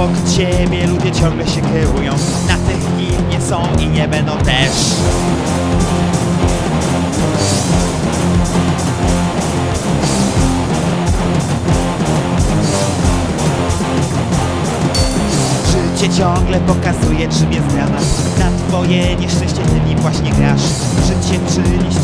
Od siebie ludzie ciągle się kierują. Na tych kim nie są i nie będą też. Życie ciągle pokazuje czym jest dramat Na twoje nieszczęście ty nim właśnie grasz. Życie czyni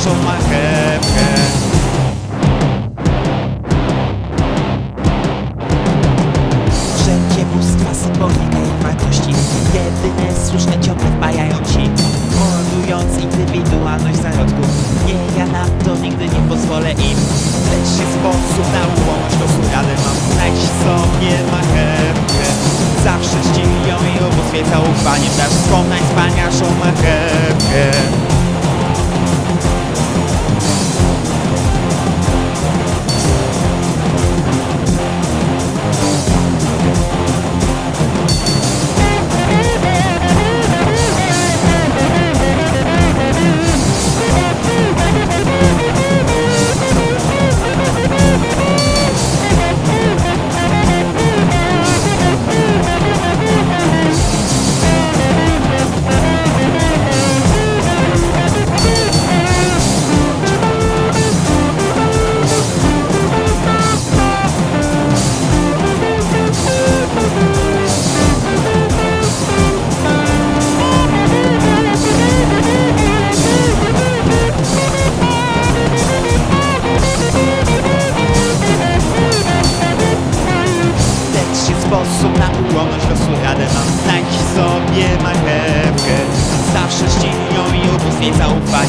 najwspanialszą marchewkę. Wszędzie bóstwa, symbolika i wartości Jedyne słuszne ciągle wpajają ci Mordując indywidualność zarodków Nie, ja na to nigdy nie pozwolę im. Lecz jest sposób na ułomność losu radę mam Znajdź sobie marchewkę. Zawsze czci ją i ubóstwie zaufaniem Dasz swą najwspanialszą marchewkę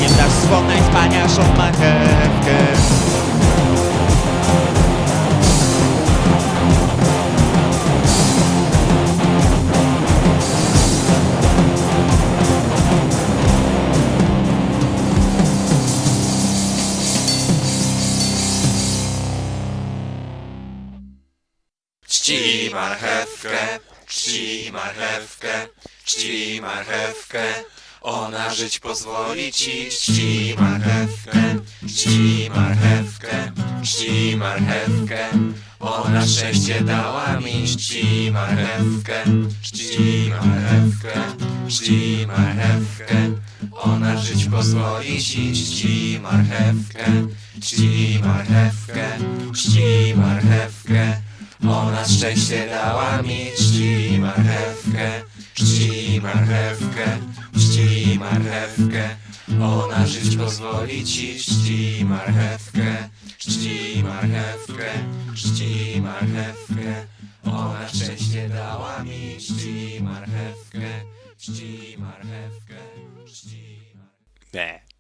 zaufaniem Dasz swą najwspanialszą marchewkę Czci marchewkę, czci marchewkę, czci marchewkę. Ona żyć pozwoli ci, czci marchewkę, czci marchewkę, czci marchewkę. Ona szczęście dała mi, czci marchewkę, czci marchewkę, czci marchewkę. Ona żyć pozwoli ci, czci marchewkę, czci marchewkę, czci marchewkę. Ona szczęście dała mi, czci marchewkę, czci marchewkę, marchewkę. Ona żyć pozwoli ci, czci marchewkę, czci marchewkę, czci marchewkę. Ona szczęście dała mi, czci marchewkę, czci marchewkę, czci marchewkę.